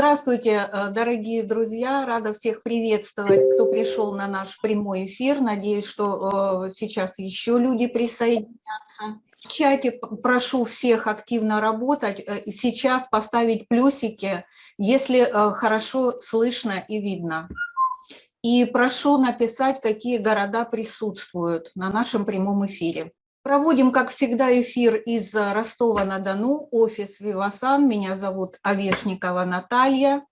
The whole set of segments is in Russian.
Здравствуйте, э, дорогие друзья, рада всех приветствовать, кто пришел на наш прямой эфир. Надеюсь, что э, сейчас еще люди присоединятся. В чате прошу всех активно работать, э, сейчас поставить плюсики, если хорошо слышно и видно. И прошу написать, какие города присутствуют на нашем прямом эфире. Проводим, как всегда, эфир из Ростова-на-Дону, офис Вивасан. Меня зовут Овешникова Наталья.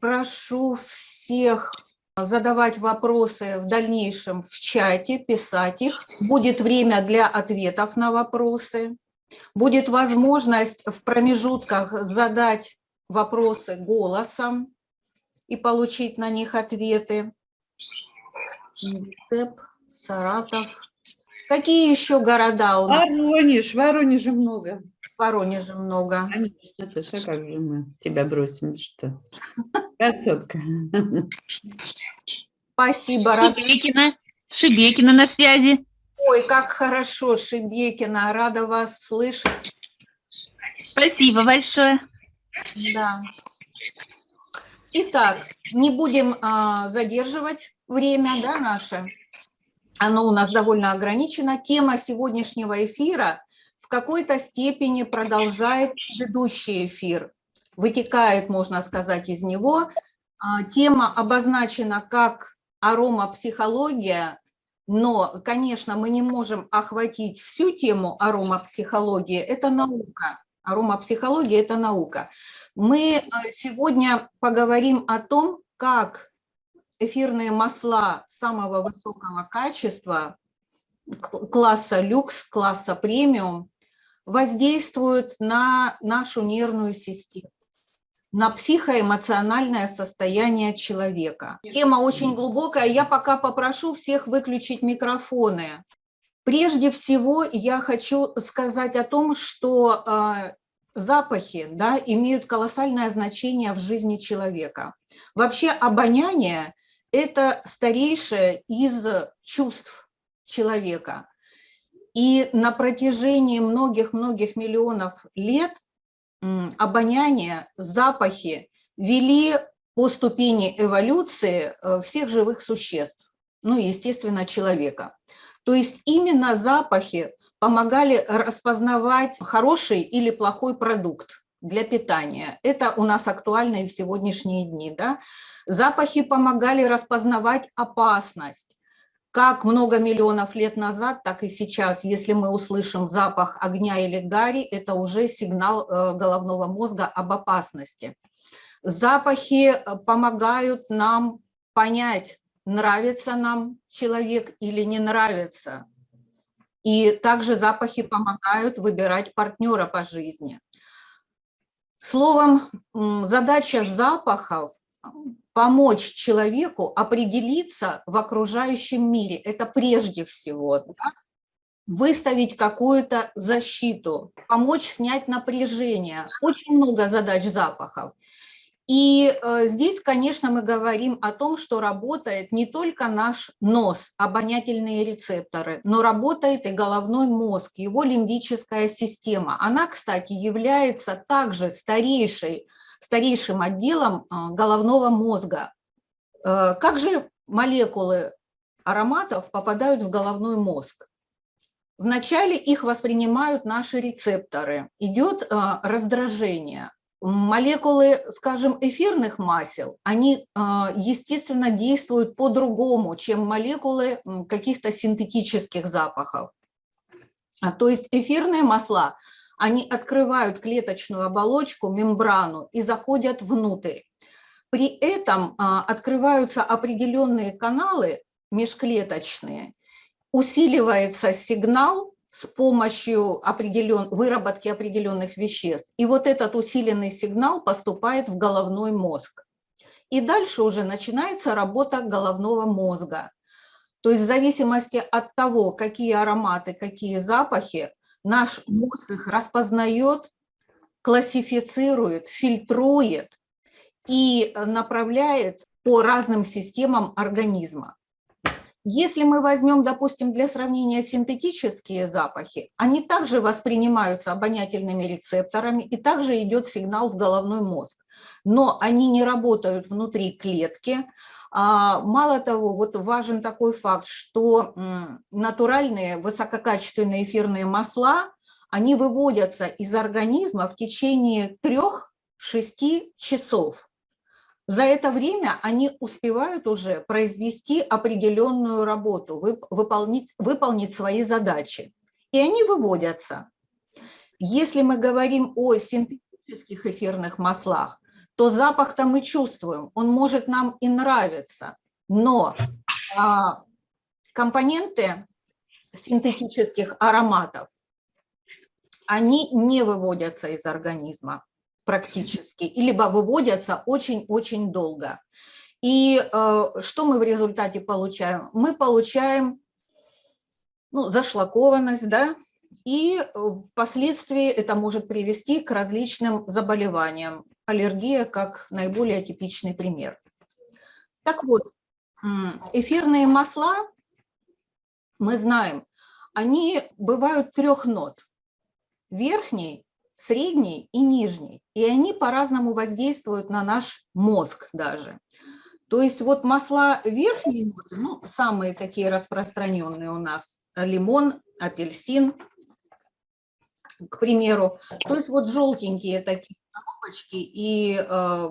Прошу всех задавать вопросы в дальнейшем в чате, писать их. Будет время для ответов на вопросы. Будет возможность в промежутках задать вопросы голосом и получить на них ответы. Цеп, Саратов, Какие еще города у нас? Воронеж, Воронежа много. Воронежа много. Конечно, Наташа, как же мы тебя бросим, что? Красотка. Спасибо, рада. Шибекина, Шибекина на связи. Ой, как хорошо, Шибекина, рада вас слышать. Спасибо большое. Да. Итак, не будем а, задерживать время да, наше оно у нас довольно ограничено. Тема сегодняшнего эфира в какой-то степени продолжает предыдущий эфир, вытекает, можно сказать, из него. А, тема обозначена как аромапсихология, но, конечно, мы не можем охватить всю тему аромапсихологии, это наука. Аромапсихология – это наука. Мы э, сегодня поговорим о том, как эфирные масла самого высокого качества, класса люкс, класса премиум, воздействуют на нашу нервную систему, на психоэмоциональное состояние человека. Тема очень глубокая, я пока попрошу всех выключить микрофоны. Прежде всего я хочу сказать о том, что э, запахи да, имеют колоссальное значение в жизни человека. Вообще обоняние это старейшее из чувств человека. И на протяжении многих-многих миллионов лет обоняние, запахи вели по ступени эволюции э, всех живых существ, ну и, естественно, человека. То есть именно запахи помогали распознавать хороший или плохой продукт для питания. Это у нас актуально и в сегодняшние дни. Да? Запахи помогали распознавать опасность. Как много миллионов лет назад, так и сейчас, если мы услышим запах огня или гари, это уже сигнал э, головного мозга об опасности. Запахи э, помогают нам понять, нравится нам человек или не нравится. И также запахи помогают выбирать партнера по жизни. Словом, задача запахов помочь человеку определиться в окружающем мире. Это прежде всего. Да? Выставить какую-то защиту, помочь снять напряжение. Очень много задач запахов. И э, здесь, конечно, мы говорим о том, что работает не только наш нос, обонятельные рецепторы, но работает и головной мозг, его лимбическая система. Она, кстати, является также старейшей старейшим отделом а, головного мозга. Э, как же молекулы ароматов попадают в головной мозг? Вначале их воспринимают наши рецепторы, идет а, раздражение. Молекулы, скажем, эфирных масел, они, а, естественно, действуют по-другому, чем молекулы каких-то синтетических запахов. То есть эфирные масла они открывают клеточную оболочку, мембрану и заходят внутрь. При этом а, открываются определенные каналы межклеточные, усиливается сигнал с помощью определен... выработки определенных веществ. И вот этот усиленный сигнал поступает в головной мозг. И дальше уже начинается работа головного мозга. То есть в зависимости от того, какие ароматы, какие запахи, Наш мозг их распознает, классифицирует, фильтрует и э, направляет по разным системам организма. Если мы возьмем, допустим, для сравнения синтетические запахи, они также воспринимаются обонятельными рецепторами и также идет сигнал в головной мозг. но они не работают внутри клетки. А, Мало того, вот важен такой факт, что натуральные высококачественные эфирные масла, они выводятся из организма в течение 3-6 часов. За это время они успевают уже произвести определенную работу, вып- выполнить, выполнить свои задачи. И они выводятся. Если мы говорим о синтетических эфирных маслах, то запах-то мы чувствуем, он может нам и нравиться, но а, компоненты синтетических ароматов, они не выводятся из организма практически, либо выводятся очень-очень долго. И э, что мы в результате получаем? Мы получаем ну, зашлакованность, да, и э, впоследствии это может привести к различным заболеваниям. Аллергия как наиболее типичный пример. Так вот, эфирные масла, мы знаем, они бывают трех нот. Верхний, средний и нижний. И они по-разному воздействуют на наш мозг даже. То есть вот масла верхней ноты, ну, самые такие распространенные у нас, лимон, апельсин, к примеру. То есть вот желтенькие такие коробочки и э,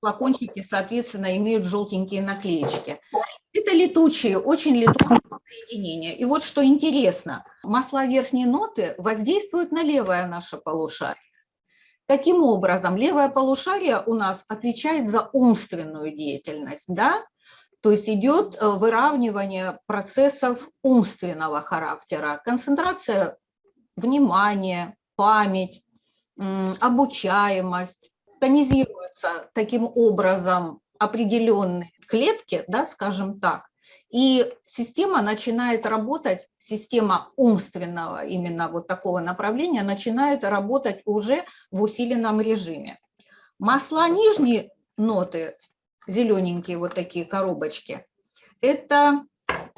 флакончики, соответственно, имеют желтенькие наклеечки. Это летучие, очень летучие соединения. И вот что интересно, масла верхней ноты воздействуют на левое наше полушарие. Таким образом, левое полушарие у нас отвечает за умственную деятельность, да? То есть идет э, выравнивание процессов умственного характера, концентрация внимания, память, обучаемость, тонизируются таким образом определенные клетки, да, скажем так, и система начинает работать, система умственного именно вот такого направления начинает работать уже в усиленном режиме. Масла нижней ноты, зелененькие вот такие коробочки, это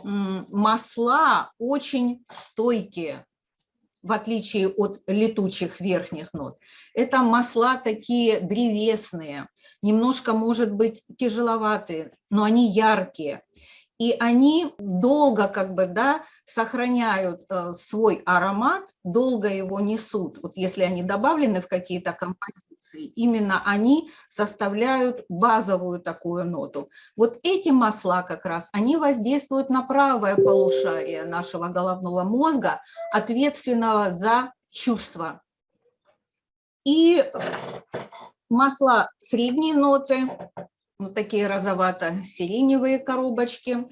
масла очень стойкие, в отличие от летучих верхних нот. Это масла такие древесные, немножко, может быть, тяжеловатые, но они яркие. И они долго как бы, да, сохраняют э, свой аромат, долго его несут. Вот если они добавлены в какие-то композиции, именно они составляют базовую такую ноту. Вот эти масла как раз, они воздействуют на правое полушарие нашего головного мозга, ответственного за чувства. И масла средней ноты, вот такие розовато-сиреневые коробочки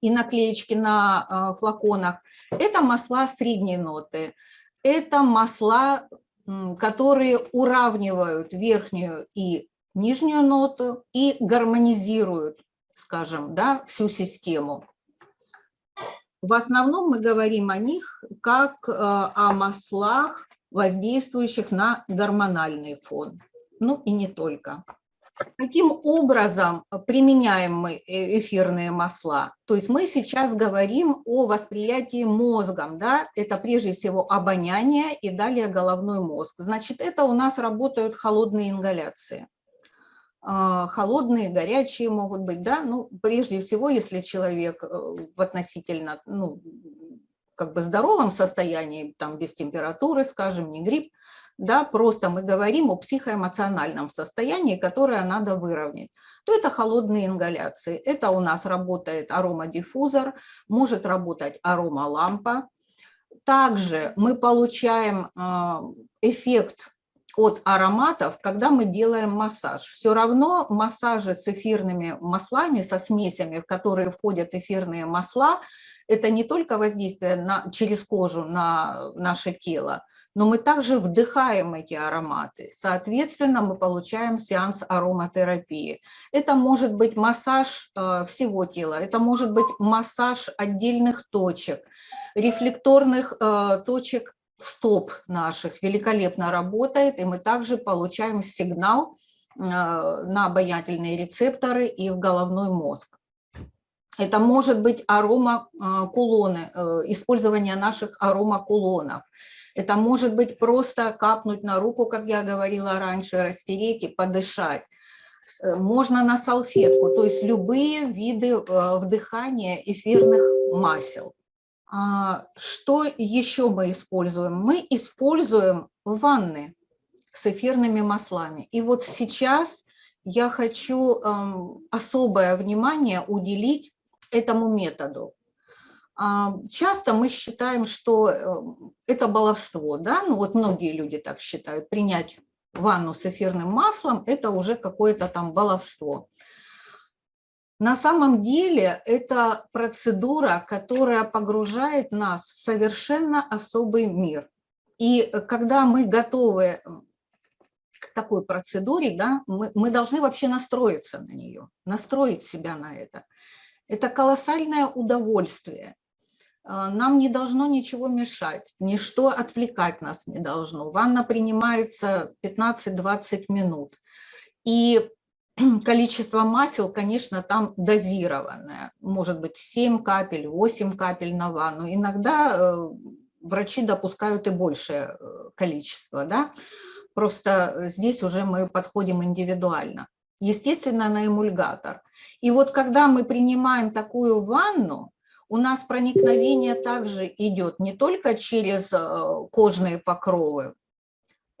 и наклеечки на э, флаконах. Это масла средней ноты. Это масла, которые уравнивают верхнюю и нижнюю ноту и гармонизируют, скажем, да, всю систему. В основном мы говорим о них как э, о маслах, воздействующих на гормональный фон. Ну и не только. Каким образом применяем мы э, эфирные масла? То есть мы сейчас говорим о восприятии мозгом, да, это прежде всего обоняние и далее головной мозг. Значит, это у нас работают холодные ингаляции. А, холодные, горячие могут быть, да, ну, прежде всего, если человек э, в относительно, ну, как бы здоровом состоянии, там, без температуры, скажем, не грипп, да, просто мы говорим о психоэмоциональном состоянии, которое надо выровнять, то это холодные ингаляции. Это у нас работает аромадиффузор, может работать аромалампа. Также мы получаем а, эффект от ароматов, когда мы делаем массаж. Все равно массажи с эфирными маслами, со смесями, в которые входят эфирные масла, это не только воздействие на, через кожу на наше тело, но мы также вдыхаем эти ароматы. Соответственно, мы получаем сеанс ароматерапии. Это может быть массаж э, всего тела, это может быть массаж отдельных точек, рефлекторных э, точек стоп наших великолепно работает, и мы также получаем сигнал э, на обонятельные рецепторы и в головной мозг. Это может быть аромакулоны, использование наших аромакулонов. Это может быть просто капнуть на руку, как я говорила раньше, растереть и подышать. Э, Можно на салфетку, то есть любые виды э, вдыхания эфирных масел. А, Что еще мы используем? Мы используем ванны с эфирными маслами. И вот сейчас я хочу эм, особое внимание уделить этому методу. А, Часто мы считаем, что э, это баловство, да, ну вот многие люди так считают, принять ванну с эфирным маслом – это уже какое-то там баловство. На самом деле это процедура, которая погружает нас в совершенно особый мир. И э, когда мы готовы м, к такой процедуре, да, мы, мы должны вообще настроиться на нее, настроить себя на это. Это колоссальное удовольствие. А, Нам не должно ничего мешать, ничто отвлекать нас не должно. Ванна принимается 15-20 минут. И количество масел, конечно, там дозированное. Может быть 7 капель, 8 капель на ванну. Иногда э, врачи допускают и большее э, количество. Да? Просто здесь уже мы подходим индивидуально. Естественно, на эмульгатор. И вот когда мы принимаем такую ванну, у нас проникновение также идет не только через э, кожные покровы,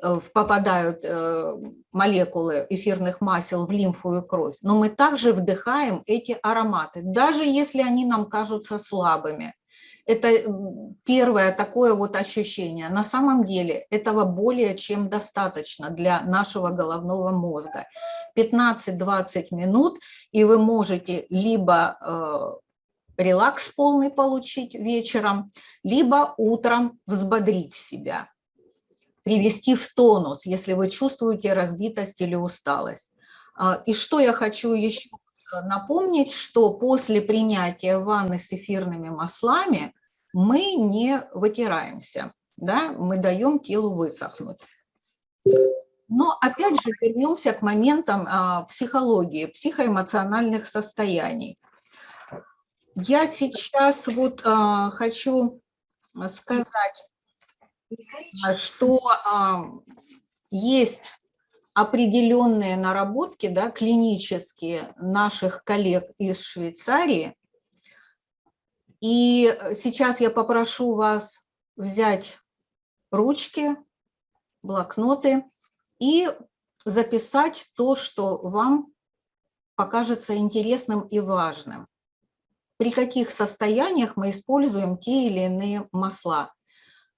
э, попадают э, молекулы эфирных масел в лимфу и кровь, но мы также вдыхаем эти ароматы, даже если они нам кажутся слабыми. Это первое такое вот ощущение. На самом деле этого более чем достаточно для нашего головного мозга. 15-20 минут, и вы можете либо релакс полный получить вечером, либо утром взбодрить себя, привести в тонус, если вы чувствуете разбитость или усталость. А, И что я хочу еще напомнить, что после принятия ванны с эфирными маслами мы не вытираемся, да, мы даем телу высохнуть. Но опять же вернемся к моментам а, психологии, психоэмоциональных состояний. Я сейчас вот а, хочу сказать, а, что а, есть определенные наработки, да, клинические наших коллег из Швейцарии. И сейчас я попрошу вас взять ручки, блокноты и записать то, что вам покажется интересным и важным. При каких состояниях мы используем те или иные масла.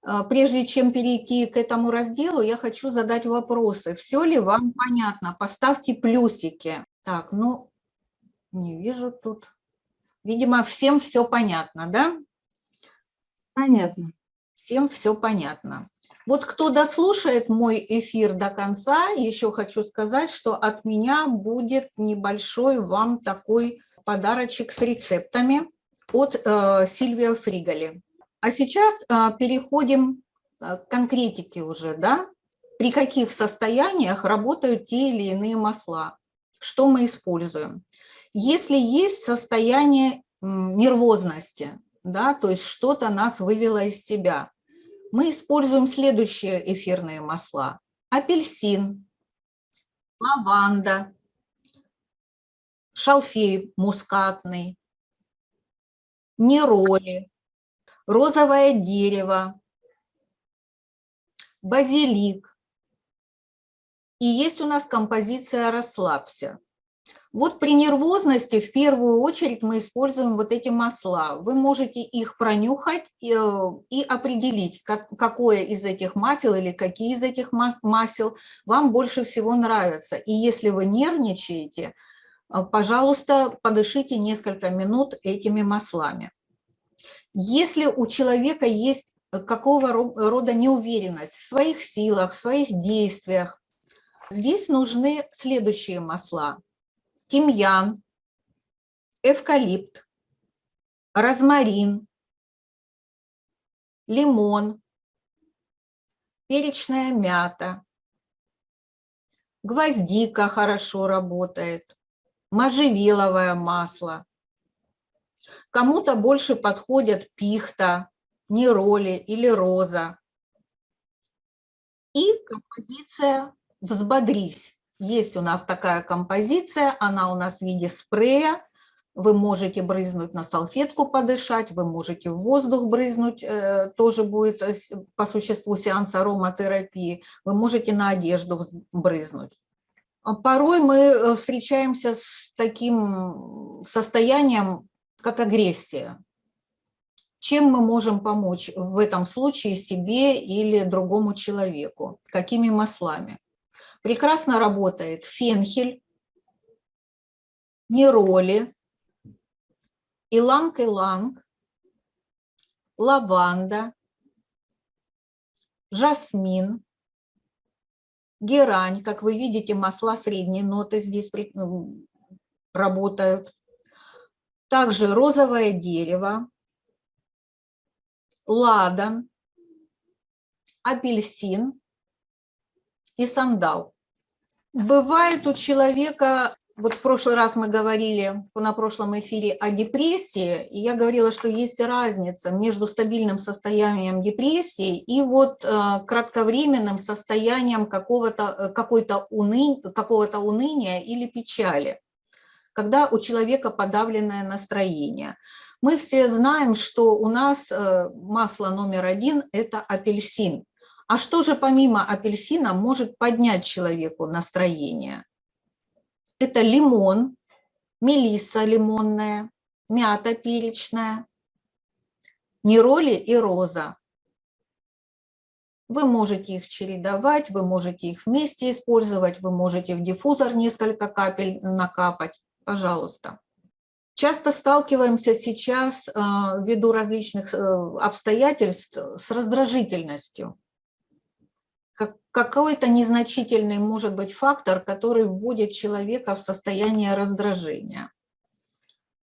А, Прежде чем перейти к этому разделу, я хочу задать вопросы. Все ли вам понятно? Поставьте плюсики. Так, ну, не вижу тут. Видимо, всем все понятно, да? Понятно. Всем все понятно. Вот кто дослушает мой эфир до конца, еще хочу сказать, что от меня будет небольшой вам такой подарочек с рецептами от э, Сильвия Фриголи. А сейчас э, переходим э, к конкретике уже, да? При каких состояниях работают те или иные масла? Что мы используем? Если есть состояние нервозности, да, то есть что-то нас вывело из себя, мы используем следующие эфирные масла. Апельсин, лаванда, шалфей мускатный, нероли, розовое дерево, базилик. И есть у нас композиция «Расслабься». Вот при нервозности в первую очередь мы используем вот эти масла. Вы можете их пронюхать и, э, и определить, как, какое из этих масел или какие из этих мас- масел вам больше всего нравятся. И если вы нервничаете, э, пожалуйста, подышите несколько минут этими маслами. Если у человека есть какого ро- рода неуверенность в своих силах, в своих действиях, здесь нужны следующие масла тимьян, эвкалипт, розмарин, лимон, перечная мята, гвоздика хорошо работает, можжевеловое масло. Кому-то больше подходят пихта, нероли или роза. И композиция «Взбодрись». Есть у нас такая композиция, она у нас в виде спрея. Вы можете брызнуть на салфетку, подышать, вы можете в воздух брызнуть, э, тоже будет э, по существу сеанс ароматерапии. Вы можете на одежду брызнуть. А Порой мы э, встречаемся с таким состоянием, как агрессия. Чем мы можем помочь в этом случае себе или другому человеку? Какими маслами? Прекрасно работает фенхель, нероли, иланг-иланг, лаванда, жасмин, герань. Как вы видите, масла средней ноты здесь работают. Также розовое дерево, ладан, апельсин и сандал. Бывает у человека, вот в прошлый раз мы говорили на прошлом эфире о депрессии, и я говорила, что есть разница между стабильным состоянием депрессии и вот э, кратковременным состоянием какого-то, э, какой-то уны, какого-то уныния или печали, когда у человека подавленное настроение. Мы все знаем, что у нас э, масло номер один – это апельсин. А что же помимо апельсина может поднять человеку настроение? Это лимон, мелисса лимонная, мята перечная, нероли и роза. Вы можете их чередовать, вы можете их вместе использовать, вы можете в диффузор несколько капель накапать, пожалуйста. Часто сталкиваемся сейчас а, ввиду различных э, обстоятельств с раздражительностью. Как- Какой-то незначительный может быть фактор, который вводит человека в состояние раздражения.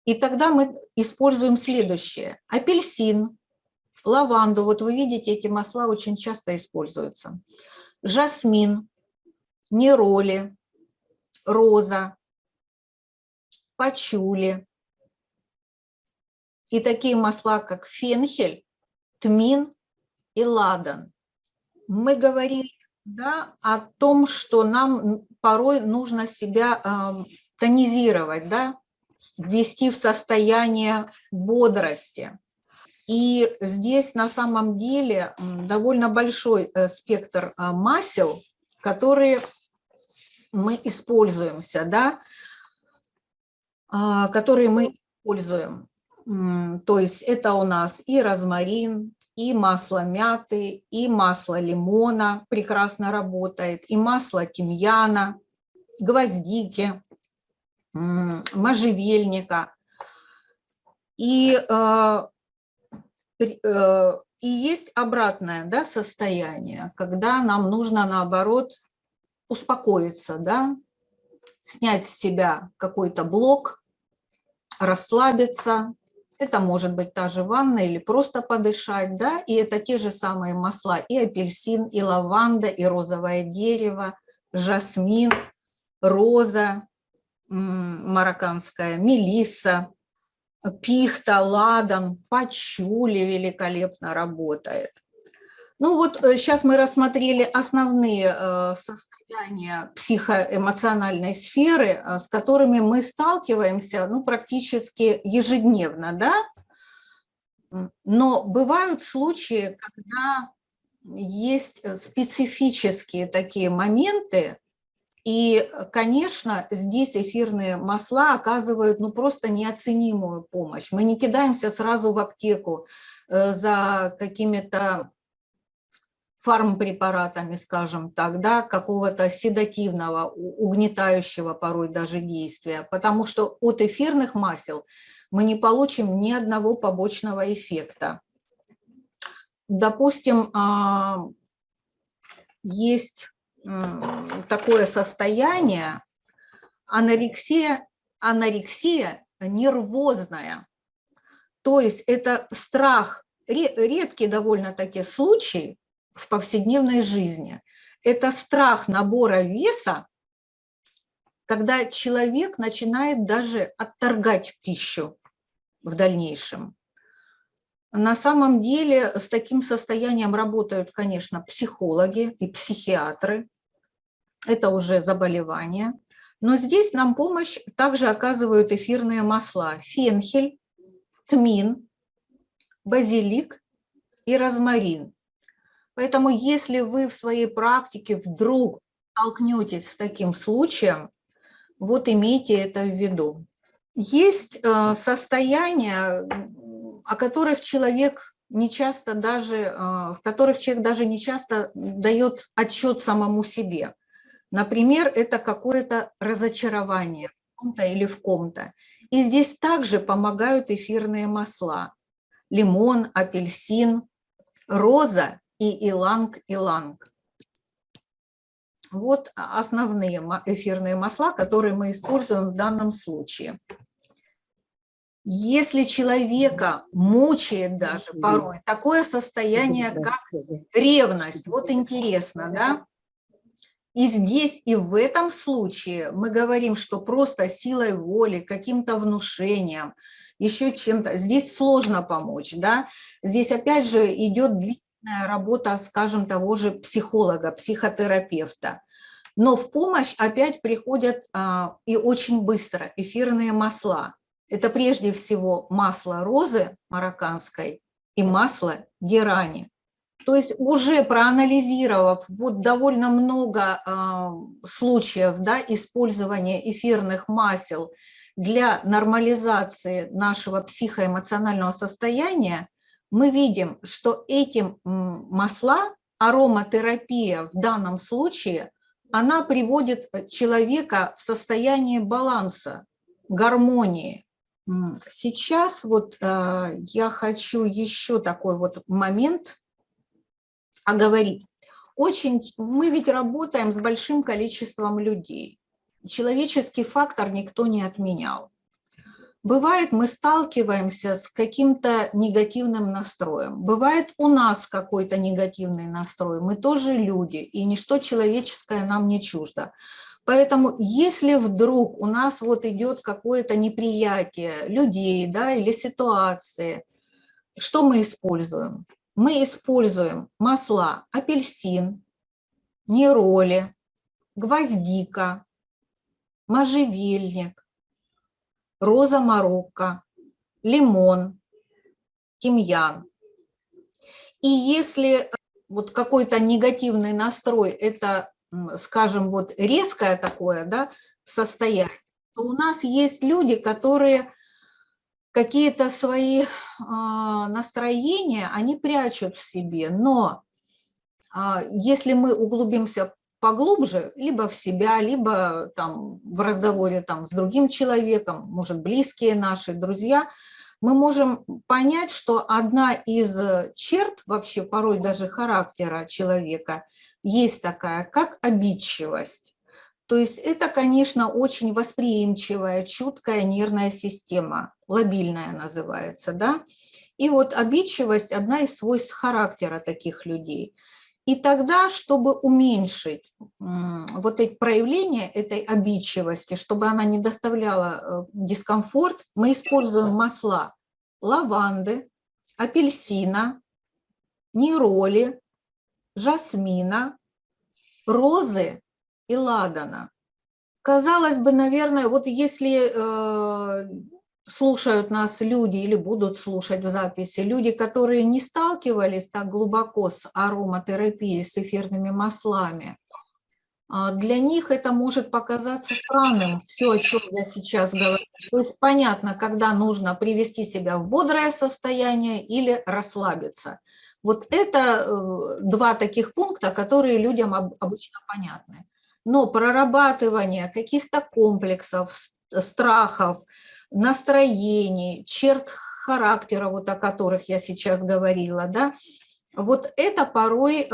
И тогда мы используем следующее. Апельсин, лаванду, вот вы видите, эти масла очень часто используются. Жасмин, нероли, роза, пачули. И такие масла, как фенхель, тмин и ладан. Мы говорили да, о том, что нам порой нужно себя ам, тонизировать, да, ввести в состояние бодрости. И здесь на самом деле довольно большой э, спектр а, масел, которые мы используемся, да, а, которые мы используем. То есть это у нас и розмарин, и масло мяты, и масло лимона прекрасно работает, и масло тимьяна, гвоздики, можжевельника. И, при- э, и есть обратное да, состояние, когда нам нужно наоборот успокоиться, да, снять с себя какой-то блок, расслабиться. Это может быть та же ванна или просто подышать, да, и это те же самые масла, и апельсин, и лаванда, и розовое дерево, жасмин, роза, марокканская, мелисса, пихта, ладан, пачули великолепно работает. Ну вот сейчас мы рассмотрели основные э, состояния психоэмоциональной сферы, э, с которыми мы сталкиваемся ну, практически ежедневно, да? Но бывают случаи, когда есть э, специфические такие моменты, и, э, конечно, здесь эфирные масла оказывают ну, просто неоценимую помощь. Мы не кидаемся сразу в аптеку э, за какими-то фармпрепаратами, скажем так, да, какого-то седативного, угнетающего порой даже действия, потому что от эфирных масел мы не получим ни одного побочного эффекта. Допустим, а, есть такое состояние анорексия, анорексия нервозная. То есть это страх, ре- редкий довольно-таки случай в повседневной жизни. Это страх набора веса, когда человек начинает даже отторгать пищу в дальнейшем. На самом деле с таким состоянием работают, конечно, психологи и психиатры. Это уже заболевание. Но здесь нам помощь также оказывают эфирные масла. Фенхель, тмин, базилик и розмарин. Поэтому если вы в своей практике вдруг столкнетесь с таким случаем, вот имейте это в виду. Есть э, состояния, о которых человек не часто даже, э, в которых человек даже не часто дает отчет самому себе. Например, это какое-то разочарование в ком-то или в ком-то. И здесь также помогают эфирные масла. Лимон, апельсин, роза и иланг-иланг. Вот основные эфирные масла, которые мы используем в данном случае. Если человека мучает даже порой такое состояние, как ревность, вот интересно, да? И здесь, и в этом случае мы говорим, что просто силой воли, каким-то внушением, еще чем-то, здесь сложно помочь, да? Здесь опять же идет работа, скажем, того же психолога, психотерапевта. Но в помощь опять приходят а, и очень быстро эфирные масла. Это прежде всего масло розы марокканской и масло герани. То есть уже проанализировав вот довольно много э, случаев да, использования эфирных масел для нормализации нашего психоэмоционального состояния, мы видим, что этим масла, ароматерапия в данном случае, она приводит человека в состояние баланса, гармонии. Сейчас вот э, я хочу еще такой вот момент оговорить. Очень, мы ведь работаем с большим количеством людей. Человеческий фактор никто не отменял. Бывает, мы сталкиваемся с каким-то негативным настроем. Бывает, у нас какой-то негативный настрой. Мы тоже люди, и ничто человеческое нам не чуждо. Поэтому если вдруг у нас вот идет какое-то неприятие людей да, или ситуации, что мы используем? Мы используем масла апельсин, нероли, гвоздика, можжевельник, роза марокко, лимон, тимьян. И если вот какой-то негативный настрой, это скажем, вот резкое такое да, состояние, то у нас есть люди, которые какие-то свои а, настроения, они прячут в себе, но а, если мы углубимся поглубже, либо в себя, либо там в разговоре там с другим человеком, может, близкие наши, друзья, мы можем понять, что одна из черт вообще порой даже характера человека – есть такая, как обидчивость. То есть это, конечно, очень восприимчивая, чуткая нервная система, лобильная называется, да. И вот обидчивость – одна из свойств характера таких людей. И тогда, чтобы уменьшить вот эти проявления этой обидчивости, чтобы она не доставляла э, дискомфорт, мы используем масла лаванды, апельсина, нероли, жасмина, розы и ладана. Казалось бы, наверное, вот если э, слушают нас люди или будут слушать в записи, люди, которые не сталкивались так глубоко с ароматерапией, с эфирными маслами, э, для них это может показаться странным, все, о чем я сейчас говорю. То есть понятно, когда нужно привести себя в бодрое состояние или расслабиться – вот это э, два таких пункта, которые людям обычно понятны. Но прорабатывание каких-то комплексов, страхов, настроений, черт характера, вот о которых я сейчас говорила, да, вот это порой э,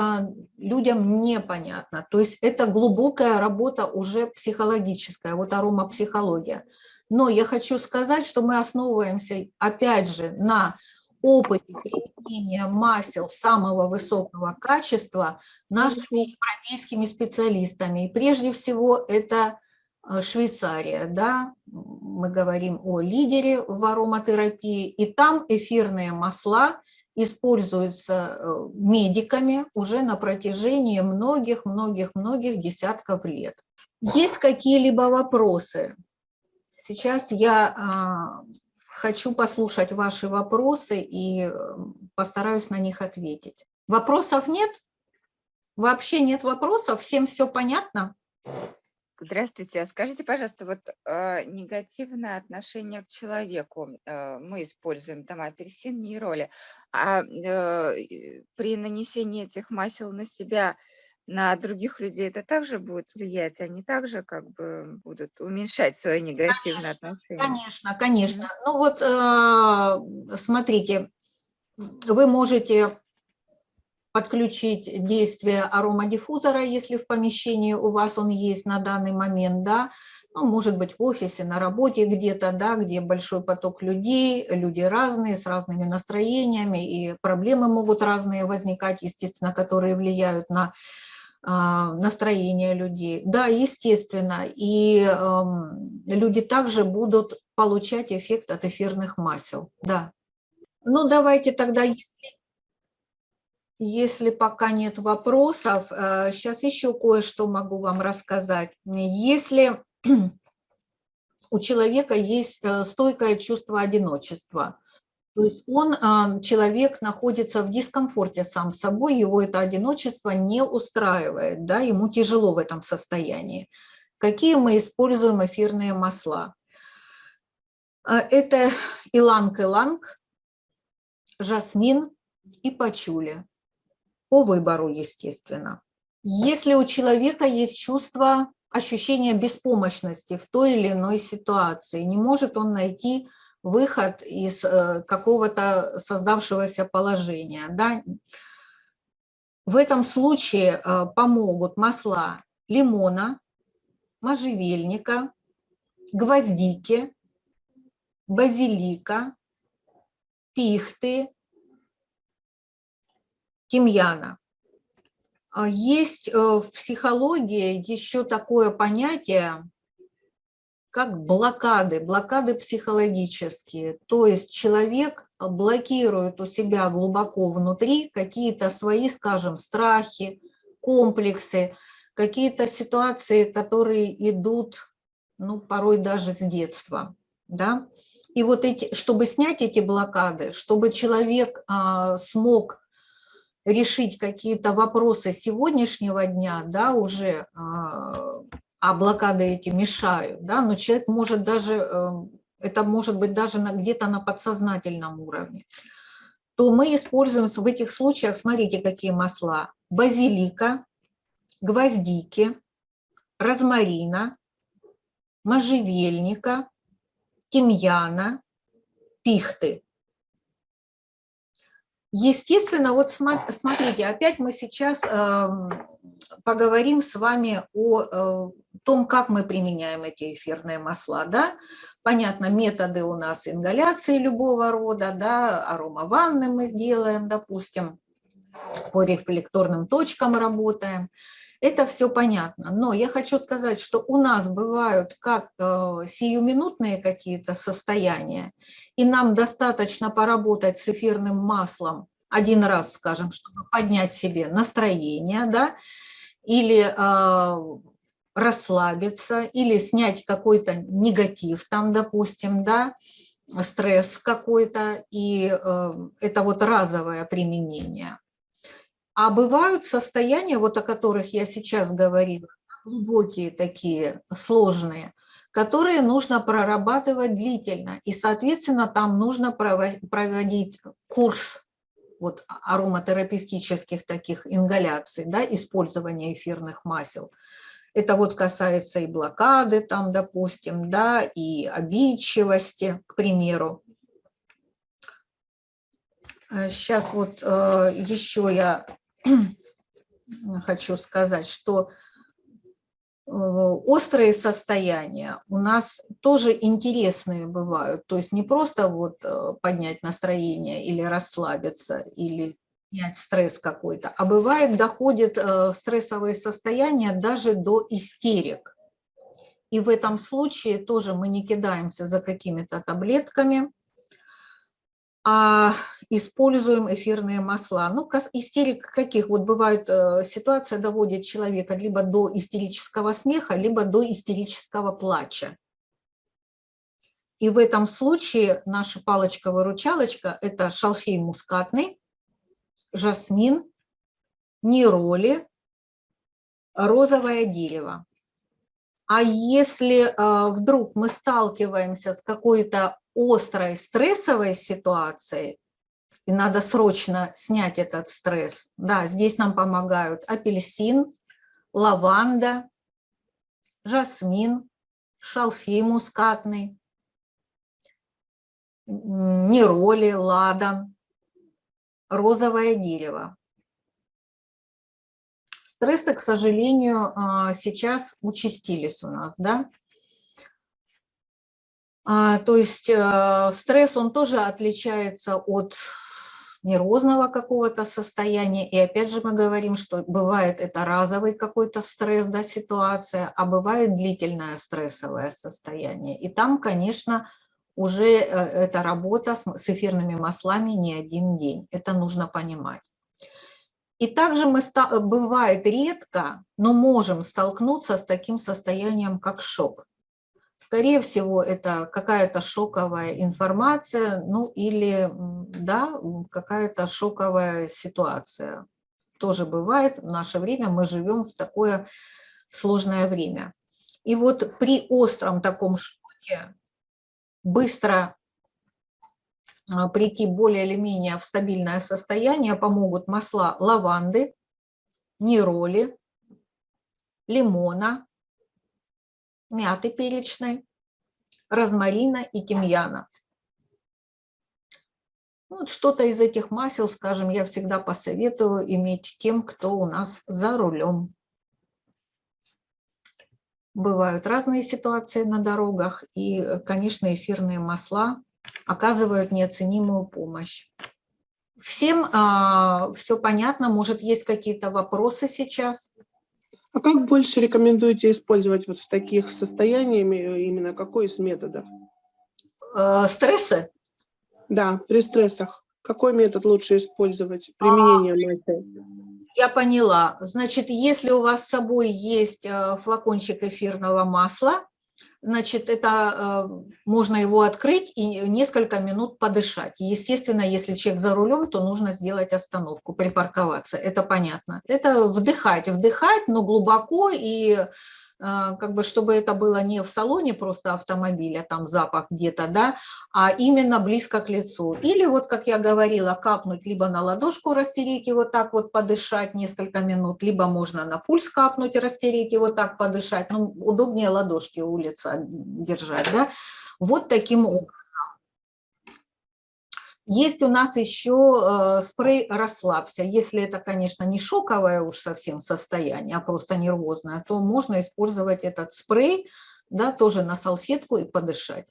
людям непонятно. То есть это глубокая работа уже психологическая, вот аромапсихология. Но я хочу сказать, что мы основываемся, опять же, на опыте применения масел самого высокого качества нашими европейскими специалистами. И прежде всего это Швейцария, да, мы говорим о лидере в ароматерапии, и там эфирные масла используется э, медиками уже на протяжении многих-многих-многих десятков лет. Есть какие-либо вопросы? Сейчас я а, хочу послушать ваши вопросы и э, постараюсь на них ответить. Вопросов нет? Вообще нет вопросов? Всем все понятно? Здравствуйте. Скажите, пожалуйста, вот э, негативное отношение к человеку э, мы используем там апельсин, нейроли, а э, при нанесении этих масел на себя, на других людей это также будет влиять? Они также как бы будут уменьшать свое негативное отношение? Конечно, конечно. Ну вот э, смотрите, вы можете подключить действие аромадиффузора, если в помещении у вас он есть на данный момент, да, ну, может быть, в офисе, на работе где-то, да, где большой поток людей, люди разные, с разными настроениями, и проблемы могут разные возникать, естественно, которые влияют на а, настроение людей. Да, естественно, и э, люди также будут получать эффект от эфирных масел, да. Ну, давайте тогда, если если пока нет вопросов, сейчас еще кое-что могу вам рассказать. Если у человека есть э, стойкое чувство одиночества, то есть он, а, человек находится в дискомфорте сам с собой, его это одиночество не устраивает, да, ему тяжело в этом состоянии. Какие мы используем эфирные масла? Это иланг-иланг, жасмин и пачули по выбору, естественно. Если у человека есть чувство, ощущение беспомощности в той или иной ситуации, не может он найти выход из э, какого-то создавшегося положения. Да? В этом случае э, помогут масла лимона, можжевельника, гвоздики, базилика, пихты, тимьяна. А есть э, в психологии еще такое понятие, как блокады, блокады психологические. То есть человек блокирует у себя глубоко внутри какие-то свои, скажем, страхи, комплексы, какие-то ситуации, которые идут, ну, порой даже с детства. Да? И вот эти, чтобы снять эти блокады, чтобы человек а, смог решить какие-то вопросы сегодняшнего дня, да, уже, а, а блокады эти мешают, да, но человек может даже, э, это может быть даже где-то на подсознательном уровне, то мы используем в этих случаях, смотрите, какие масла, базилика, гвоздики, розмарина, можжевельника, тимьяна, пихты. Естественно, вот смотрите, опять мы сейчас эм, поговорим с вами о э, том, как мы применяем эти эфирные масла. Да? Понятно, методы у нас ингаляции любого рода, да, аромаванны мы делаем, допустим, по рефлекторным точкам работаем. Это все понятно, но я хочу сказать, что у нас бывают как э, сиюминутные какие-то состояния, и нам достаточно поработать с эфирным маслом один раз, скажем, чтобы поднять себе настроение, да, или э, расслабиться, или снять какой-то негатив там, допустим, да, стресс какой-то, и э, это вот разовое применение. А бывают состояния, вот о которых я сейчас говорила, глубокие такие, сложные, которые нужно прорабатывать длительно. И, соответственно, там нужно проводить курс вот, ароматерапевтических таких ингаляций, да, использования эфирных масел. Это вот касается и блокады, там, допустим, да, и обидчивости, к примеру. Сейчас э, вот э, еще я хочу сказать, что острые состояния у нас тоже интересные бывают. То есть не просто вот э, поднять настроение или расслабиться, или снять стресс какой-то, а бывает доходит э, стрессовые состояния даже до истерик. И в этом случае тоже мы не кидаемся за какими-то таблетками, а используем эфирные масла. Ну, истерик каких? Вот бывает э, ситуация доводит человека либо до истерического смеха, либо до истерического плача. И в этом случае наша палочка-выручалочка – это шалфей мускатный, жасмин, нероли, розовое дерево. А если э, вдруг мы сталкиваемся с какой-то острой стрессовой ситуацией, и надо срочно снять этот стресс, да, здесь нам помогают апельсин, лаванда, жасмин, шалфей мускатный, нероли, ладан, розовое дерево. Стрессы, к сожалению, а, сейчас участились у нас, да. А, То есть э, стресс, он тоже отличается от нервозного какого-то состояния. И опять же мы говорим, что бывает это разовый какой-то стресс, да, ситуация, а бывает длительное стрессовое состояние. И там, конечно, уже э, эта работа с эфирными маслами не один день. Это нужно понимать. И также мы, э, бывает редко, но можем столкнуться с таким состоянием, как шок. Скорее всего, это какая-то шоковая информация, ну или, да, какая-то шоковая ситуация. Тоже бывает, в наше время мы живем в такое сложное время. И вот при остром таком шоке быстро а, прийти более или менее в стабильное состояние помогут масла лаванды, нероли, лимона, мяты перечной, розмарина и тимьяна. Ну, Вот что-то из этих масел, скажем, я всегда посоветую иметь тем, кто у нас за рулем. Бывают разные ситуации на дорогах, и, конечно, эфирные масла оказывают неоценимую помощь. Всем все понятно, может, есть какие-то вопросы сейчас? А как больше рекомендуете использовать вот в таких состояниях, именно какой из методов? Э, Стрессы? Да, при стрессах. Какой метод лучше использовать? Применение масел. Я поняла. Значит, если у вас с собой есть э, флакончик эфирного масла, значит, это э, можно его открыть и несколько минут подышать. Естественно, если человек за рулем, то нужно сделать остановку, припарковаться. Это понятно. Это вдыхать, вдыхать, но глубоко и как бы, чтобы это было не в салоне просто автомобиля, там запах где-то, да, а именно близко к лицу. Или вот, как я говорила, капнуть либо на ладошку растереть и вот так вот подышать несколько минут, либо можно на пульс капнуть и растереть и вот так подышать. Ну, удобнее ладошки у лица держать, да. Вот таким образом. Есть у нас еще э, спрей «Расслабься». Если это, конечно, не шоковое уж совсем состояние, а просто нервозное, то можно использовать этот спрей, да, тоже на салфетку и подышать.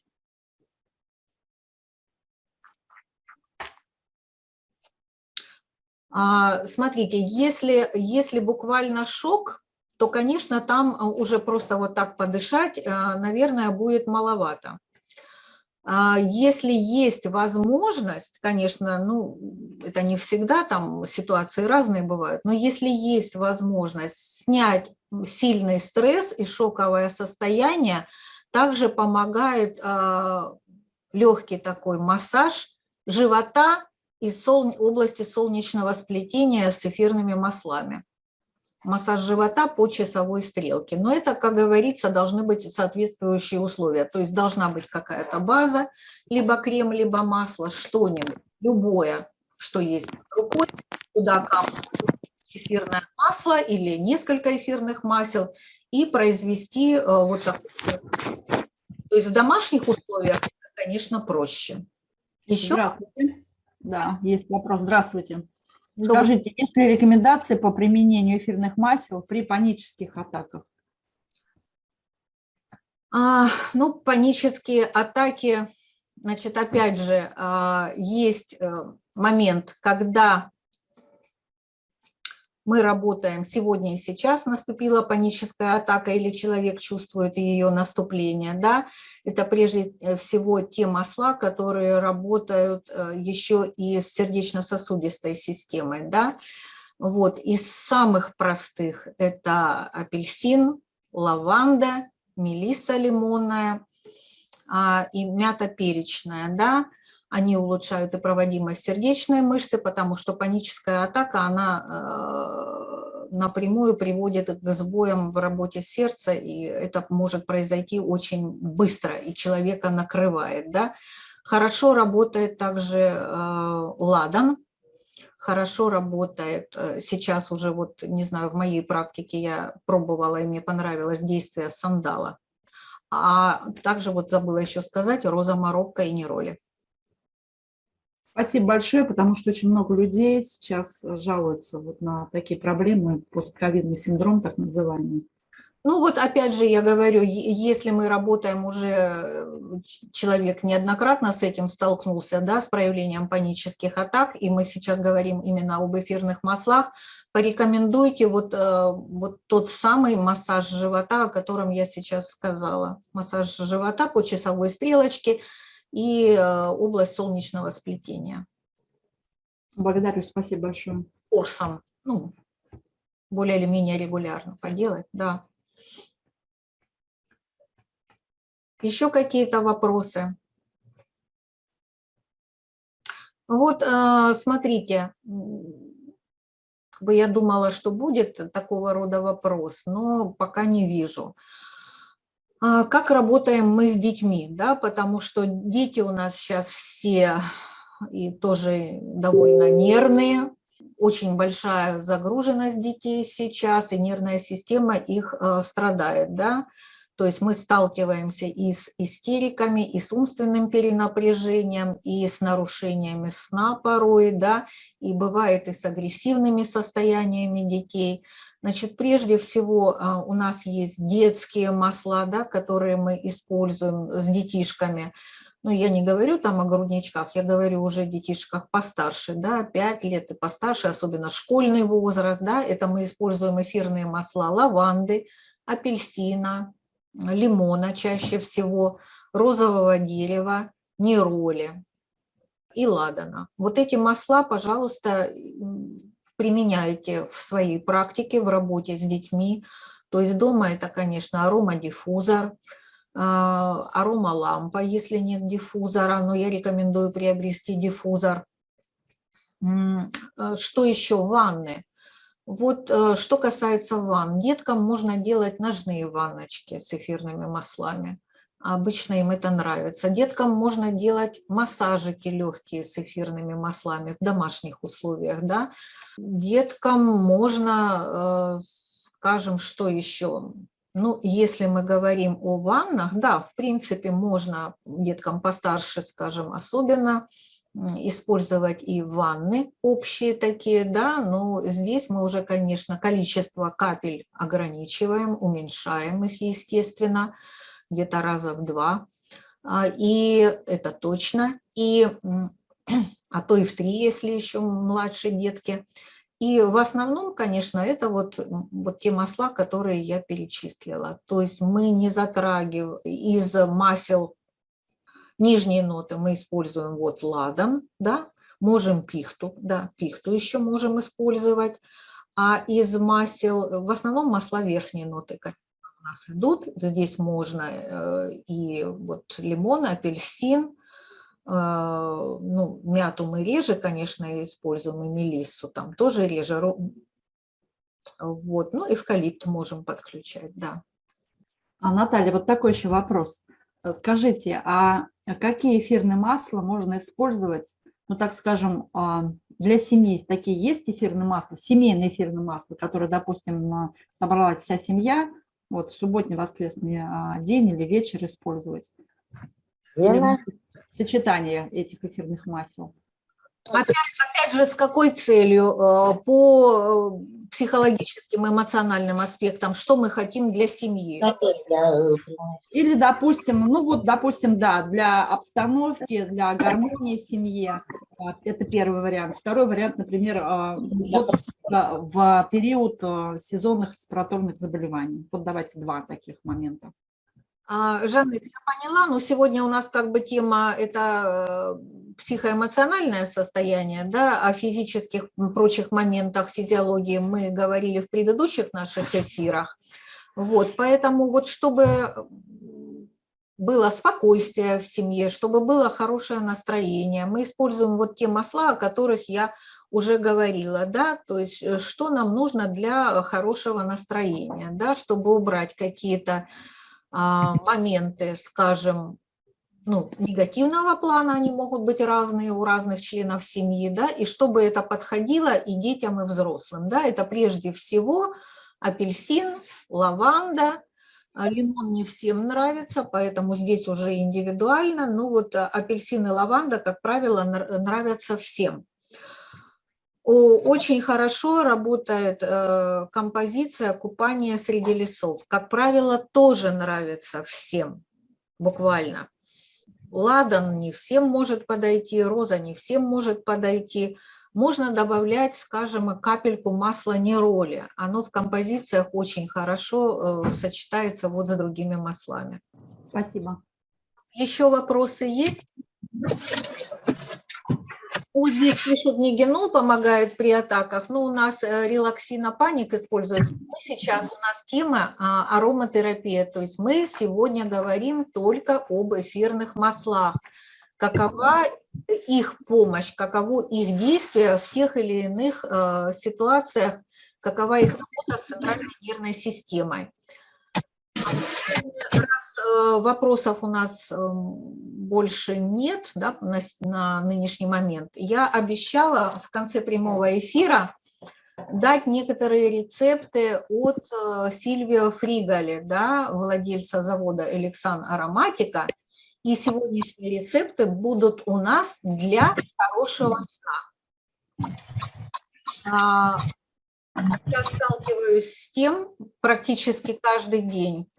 А, Смотрите, если, если буквально шок, то, конечно, там а, уже просто вот так подышать, а, наверное, будет маловато. А, Если есть возможность, конечно, ну, это не всегда, там ситуации разные бывают, но если есть возможность снять сильный стресс и шоковое состояние, также помогает легкий такой массаж живота и сол- области солнечного сплетения с эфирными маслами. Массаж живота по часовой стрелке. Но это, как говорится, должны быть соответствующие условия. То есть должна быть какая-то база, либо крем, либо масло, что-нибудь, любое, что есть под рукой. Туда капнуть эфирное масло или несколько эфирных масел и произвести э, вот такой. То есть в домашних условиях, конечно, проще. Еще Здравствуйте. Да, есть вопрос. Здравствуйте. Добрый- Скажите, есть ли рекомендации по применению эфирных масел при панических атаках? А, ну, панические атаки, значит, опять же, а, есть э, момент, когда мы работаем сегодня и сейчас, наступила паническая атака или человек чувствует ее наступление, да, это прежде э, всего те масла, которые работают э, еще и с сердечно-сосудистой системой, да. Вот, из самых простых это апельсин, лаванда, мелиса лимонная а, и мята перечная, да, они улучшают и проводимость сердечной мышцы, потому что паническая атака, она э, напрямую приводит к сбоям в работе сердца, и это может произойти очень быстро, и человека накрывает. Да? Хорошо работает также э, ладан, хорошо работает, э, сейчас уже, вот не знаю, в моей практике я пробовала, и мне понравилось действие сандала. А также вот забыла еще сказать роза моробка и нероли. Спасибо большое, потому что очень много людей сейчас жалуются вот на такие проблемы, постковидный синдром так называемый. Ну вот опять же я говорю, если мы работаем уже, человек неоднократно с этим столкнулся, да, с проявлением панических атак, и мы сейчас говорим именно об эфирных маслах, порекомендуйте вот, э, вот тот самый массаж живота, о котором я сейчас сказала. Массаж живота по часовой стрелочке – и э, область солнечного сплетения. Благодарю, спасибо большое. Курсом, ну, более или менее регулярно поделать, да. Еще какие-то вопросы? Вот, э, смотрите, я думала, что будет такого рода вопрос, но пока не вижу. А, как работаем мы с детьми, да, потому что дети у нас сейчас все и тоже довольно нервные, очень большая загруженность детей сейчас, и нервная система их э, страдает, да, то есть мы сталкиваемся и с истериками, и с умственным перенапряжением, и с нарушениями сна порой, да, и бывает и с агрессивными состояниями детей. Значит, прежде всего а, у нас есть детские масла, да, которые мы используем с детишками. Ну, я не говорю там о грудничках, я говорю уже о детишках постарше, да, 5 лет и постарше, особенно школьный возраст, да, это мы используем эфирные масла лаванды, апельсина, лимона чаще всего, розового дерева, нероли и ладана. Вот эти масла, пожалуйста, применяете в своей практике, в работе с детьми. То есть дома это, конечно, аромадиффузор, а, аромалампа, если нет диффузора, но я рекомендую приобрести диффузор. А, что еще? Ванны. Вот э, что касается ванн, деткам можно делать ножные ванночки с эфирными маслами. Обычно им это нравится. Деткам можно делать массажики легкие с эфирными маслами в домашних условиях. Да? Деткам можно, э, скажем, что еще? Ну, если мы говорим о ваннах, да, в принципе, можно деткам постарше, скажем, особенно использовать и ванны общие такие, да, но здесь мы уже, конечно, количество капель ограничиваем, уменьшаем их, естественно, где-то раза в два, а, и это точно, и, а то и в три, если еще младшие детки. И в основном, конечно, это вот, вот те масла, которые я перечислила. То есть мы не затрагиваем из масел нижние ноты, мы используем вот ладан, да, можем пихту, да, пихту еще можем использовать. А из масел, в основном масла верхние ноты, нас идут. Здесь можно э, и вот лимон, апельсин, э, ну, мяту мы реже, конечно, используем, и мелиссу там тоже реже. Вот, ну, эвкалипт можем подключать, да. А, Наталья, вот такой еще вопрос. Э, скажите, а какие эфирные масла можно использовать, ну, так скажем, а, для семьи? Такие есть эфирные масла, семейные эфирные масла, которые, допустим, собралась вся семья, вот в субботний воскресный а, день или вечер использовать. Верно. Сочетание этих эфирных масел. Опять, опять же, с какой целью? Э, по э, психологическим, эмоциональным аспектам, что мы хотим для семьи? Или, допустим, ну вот, допустим, да, для обстановки, для гармонии в семье, А, Это первый вариант. Второй вариант, например, а, вот, а, в период сезонных респираторных заболеваний. Вот давайте два таких момента. А, Жанет, я поняла, но сегодня у нас как бы тема это э, психоэмоциональное состояние, да, о физических прочих моментах физиологии мы говорили в предыдущих наших эфирах. Вот, поэтому вот чтобы было спокойствие в семье, чтобы было хорошее настроение, мы используем вот те масла, о которых я уже говорила, да, то есть э, что нам нужно для хорошего настроения, да, чтобы убрать какие-то а, моменты, скажем, ну, негативного плана, они могут быть разные у разных членов семьи, да, и чтобы это подходило и детям, и взрослым, да, это прежде всего апельсин, лаванда, а, лимон не всем нравится, поэтому здесь уже индивидуально, ну вот а, апельсин и лаванда, как правило, нр- нравятся всем. Очень хорошо работает э, композиция «Купание среди лесов». Как правило, тоже нравится всем, буквально. Ладан не всем может подойти, роза не всем может подойти. Можно добавлять, скажем, капельку масла нероли. Оно в композициях очень хорошо э, сочетается вот с другими маслами. Спасибо. Еще вопросы есть? Здесь пишут, нигенол помогает при атаках, но у нас э, релаксинопаник используется. Мы сейчас, у нас тема а, ароматерапия, то есть мы сегодня говорим только об эфирных маслах. Какова их помощь, каково их действие в тех или иных э, ситуациях, какова их работа с центральной нервной системой. Э, вопросов у нас эм, больше нет да, на, на нынешний момент, я обещала в конце прямого эфира дать некоторые рецепты от э, Сильвио Фригали, да, владельца завода Элексан Ароматика. И сегодняшние рецепты будут у нас для хорошего сна. А, Я сталкиваюсь с тем практически каждый день.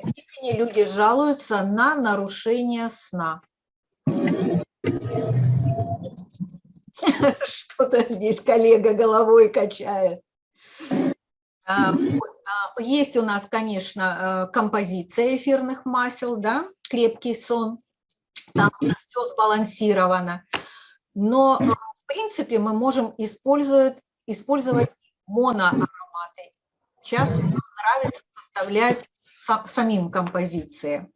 Степени люди жалуются на нарушение сна. Что-то здесь коллега головой качает. А, а, Есть у нас, конечно, э, композиция эфирных масел, да, крепкий сон. Там уже все сбалансировано. Но, э, в принципе, мы можем использовать, использовать моноароматы. Часто нравится поставлять са- самим композиции.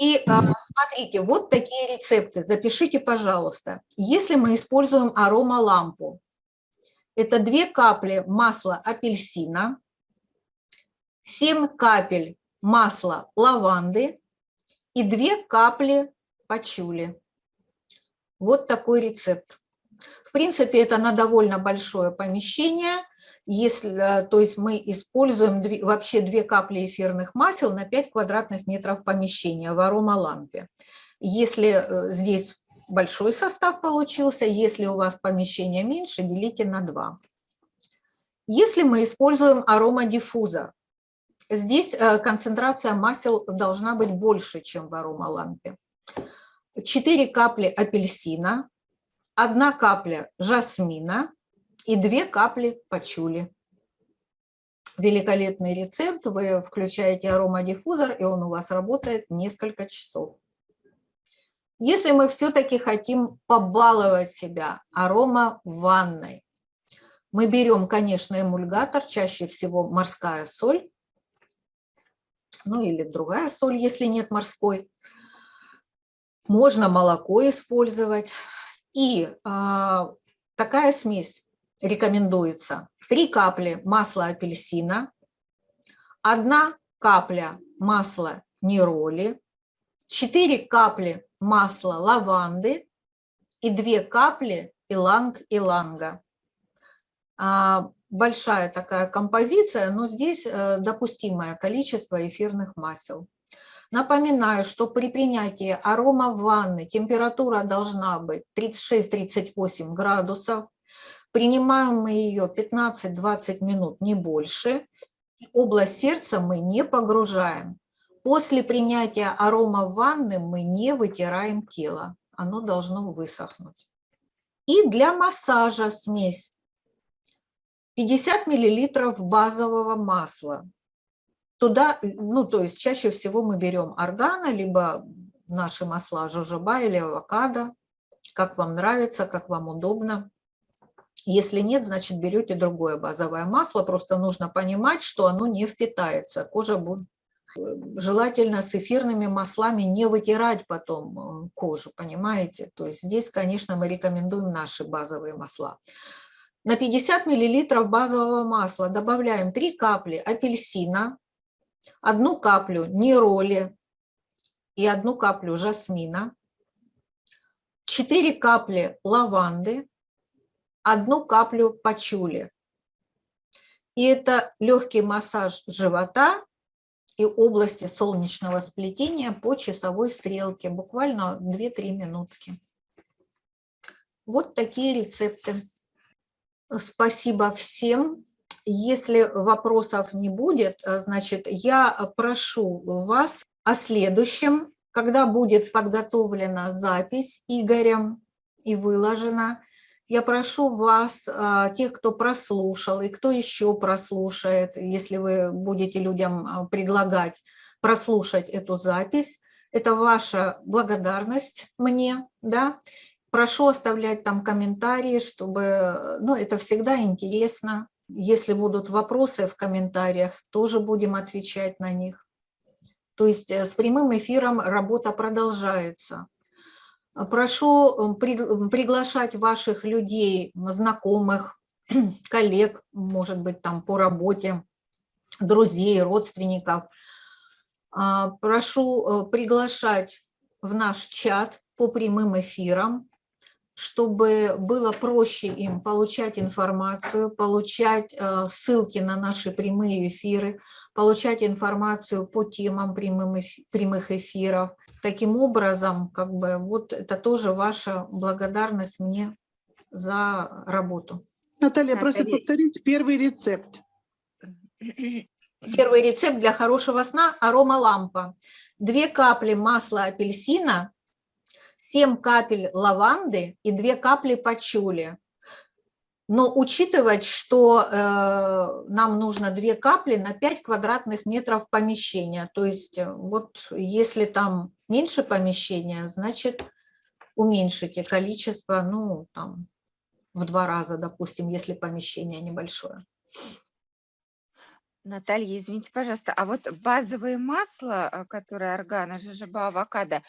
И э, смотрите, вот такие рецепты. Запишите, пожалуйста. Если мы используем аромалампу, это две капли масла апельсина, 7 капель масла лаванды и 2 капли пачули. Вот такой рецепт. В принципе, это на довольно большое помещение. Если, э, то есть мы используем две- вообще 2 капли эфирных масел на 5 квадратных метров помещения в аромалампе. Если э, здесь большой состав получился, если у вас помещение меньше, делите на 2. Если мы используем аромадиффузор, здесь э, концентрация масел должна быть больше, чем в аромалампе. 4 капли апельсина, 1 капля жасмина и 2 капли пачули. Великолепный рецепт, вы включаете аромадиффузор, и он у вас работает несколько часов. Если мы все-таки хотим побаловать себя арома ванной, мы берем, конечно, эмульгатор, чаще всего морская соль, ну или другая соль, если нет морской. Можно молоко использовать. И а, такая смесь рекомендуется. 3 капли масла апельсина, 1 капля масла нероли, 4 капли масла лаванды и 2 капли иланг-иланга. А, Большая такая композиция, но здесь э, допустимое количество эфирных масел. Напоминаю, что при принятии арома ванны температура должна быть 36-38 градусов. Принимаем мы ее 15-20 минут, не больше. И Область сердца мы не погружаем. После принятия арома ванны мы не вытираем тело. оно должно высохнуть. И для массажа смесь 50 миллилитров базового масла. Туда, ну, то есть чаще всего мы берем органа, либо наши масла жожоба или авокадо, как вам нравится, как вам удобно. Если нет, значит берете другое базовое масло, просто нужно понимать, что оно не впитается. Кожа будет желательно с эфирными маслами не вытирать потом э, кожу, понимаете? То есть здесь, конечно, мы рекомендуем наши базовые масла. На 50 мл базового масла добавляем 3 капли апельсина, одну каплю нероли и одну каплю жасмина, 4 капли лаванды, одну каплю пачули. И это легкий массаж живота и области солнечного сплетения по часовой стрелке, буквально 2-3 минутки. Вот такие рецепты. Спасибо всем. Если вопросов не будет, значит, я прошу вас о следующем, когда будет подготовлена запись Игорем и выложена, я прошу вас, а, тех, кто прослушал и кто еще прослушает, если вы будете людям а, предлагать прослушать эту запись, это ваша благодарность мне, да, прошу оставлять там комментарии, чтобы, ну, это всегда интересно, если будут вопросы в комментариях, тоже будем отвечать на них. То есть э, с прямым эфиром работа продолжается. Прошу приглашать ваших людей, знакомых, коллег, может быть, там по работе, друзей, родственников. А, прошу э, приглашать в наш чат по прямым эфирам, чтобы было проще им получать информацию, получать э, ссылки на наши прямые эфиры, получать информацию по темам прямых эфиров. Таким образом, как бы вот это тоже ваша благодарность мне за работу. Наталья, Наталья. просит повторить первый рецепт. Первый рецепт для хорошего сна – аромалампа. Две капли масла апельсина, 7 капель лаванды и 2 капли пачули. Но учитывать, что э, нам нужно две капли на 5 квадратных метров помещения. То есть э, вот если там меньше помещения, значит уменьшите количество, ну там в два раза, допустим, если помещение небольшое. Наталья, извините, пожалуйста, а вот базовые масла, а, которые органа, жожоба, авокадо,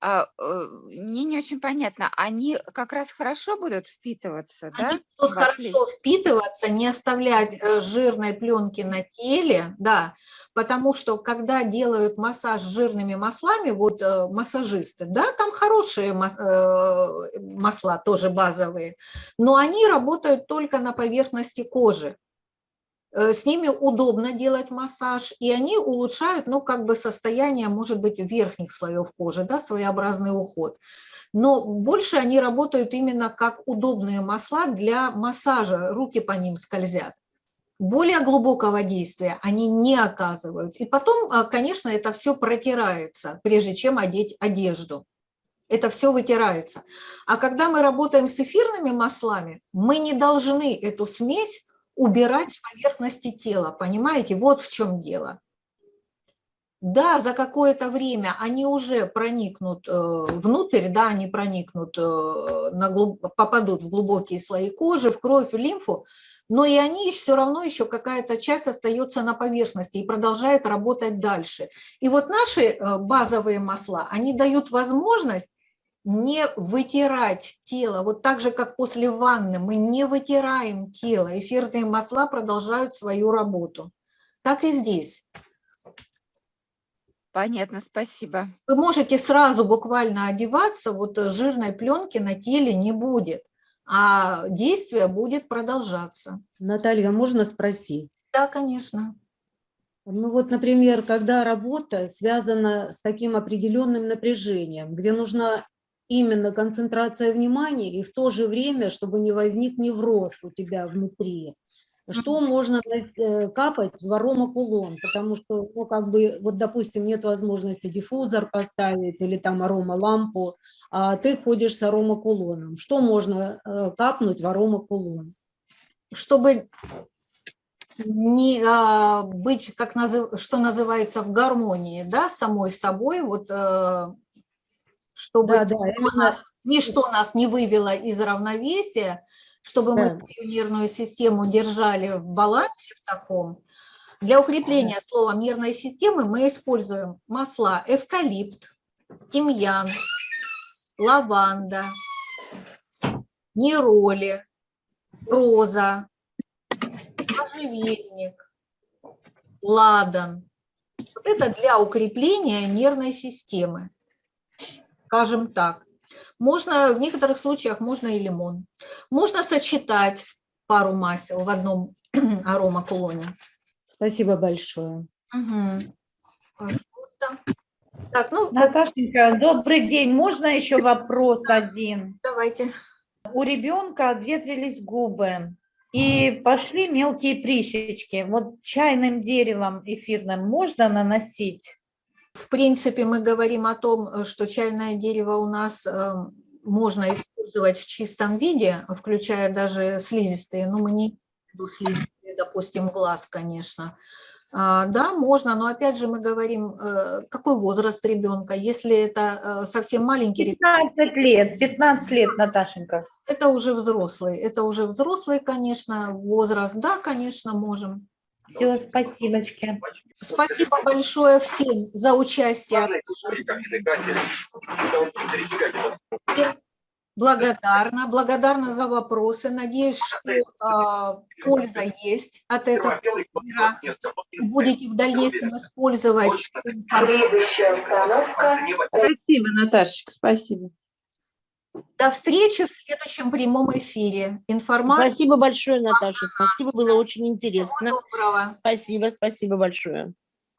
а, э, мне не очень понятно, они как раз хорошо будут впитываться, да? Они будут хорошо впитываться, не оставлять э, жирной пленки на теле, да, потому что когда делают массаж жирными маслами, вот э, массажисты, да, там хорошие масла, тоже базовые, но они работают только на поверхности кожи. Э, с ними удобно делать массаж, и они улучшают, ну, как бы состояние, может быть, верхних слоев кожи, да, своеобразный уход. Но больше они работают именно как удобные масла для массажа, руки по ним скользят. Более глубокого действия они не оказывают. И потом, а, конечно, это все протирается, прежде чем одеть одежду. Это все вытирается. А когда мы работаем с эфирными маслами, мы не должны эту смесь убирать с поверхности тела, понимаете? Вот в чем дело. Да, за какое-то время они уже проникнут э, внутрь, да, они проникнут, э, на глуб... попадут в глубокие слои кожи, в кровь, в лимфу, но и они все равно еще какая-то часть остается на поверхности и продолжает работать дальше. И вот наши э, базовые масла, они дают возможность не вытирать тело, вот так же, как после ванны, мы не вытираем тело, эфирные масла продолжают свою работу. Так и здесь. Понятно, спасибо. Вы можете сразу буквально одеваться, вот жирной пленки на теле не будет, а действие будет продолжаться. Наталья, можно спросить? Да, конечно. Ну вот, например, когда работа связана с таким определенным напряжением, где нужно именно концентрация внимания и в то же время, чтобы не возник невроз у тебя внутри. Что можно э, капать в аромакулон? Потому что, ну, как бы, вот, допустим, нет возможности диффузор поставить или там аромалампу, а ты ходишь с аромакулоном. Что можно э, капнуть в аромакулон? Чтобы не а, быть, как назыв, что называется, в гармонии, да, самой собой, вот, э, чтобы Да, да, именно- нас, ничто нас не вывело из равновесия, чтобы мы Да. свою нервную систему держали в балансе в таком. Для укрепления слова нервной системы мы используем масла эвкалипт, тимьян, лаванда, нероли, роза, можжевельник, ладан. Вот это для укрепления нервной системы, скажем так. Можно, в некоторых случаях можно и лимон. Можно сочетать пару масел в одном аромакулоне. Спасибо большое. Мгм. Пожалуйста. Так, ну, Наташенька, добрый день. Можно еще вопрос один? давайте. У ребенка обветрились губы и пошли мелкие прыщички. Вот чайным деревом эфирным можно наносить? В принципе, мы говорим о том, э, что чайное дерево у нас э, можно использовать в чистом виде, включая даже слизистые, но мы не виду слизистые, допустим, глаз, конечно. А, Да, можно, но опять же мы говорим, э, какой возраст ребенка. Если это совсем маленький ребенок, 15 лет, 15 лет, Наташенька. это уже взрослый, это уже взрослый, конечно, возраст. Да, конечно, можем. Все, спасибочки. Спасибо большое всем за участие. Благодарна, благодарна за вопросы. Надеюсь, что а, польза есть от этого эфира. И будете в дальнейшем использовать информацию. Спасибо, Наташечка, спасибо. До встречи в следующем прямом эфире. Информация. Спасибо большое, Наташа. Спасибо, было очень Всего интересно. доброго. Спасибо, спасибо большое.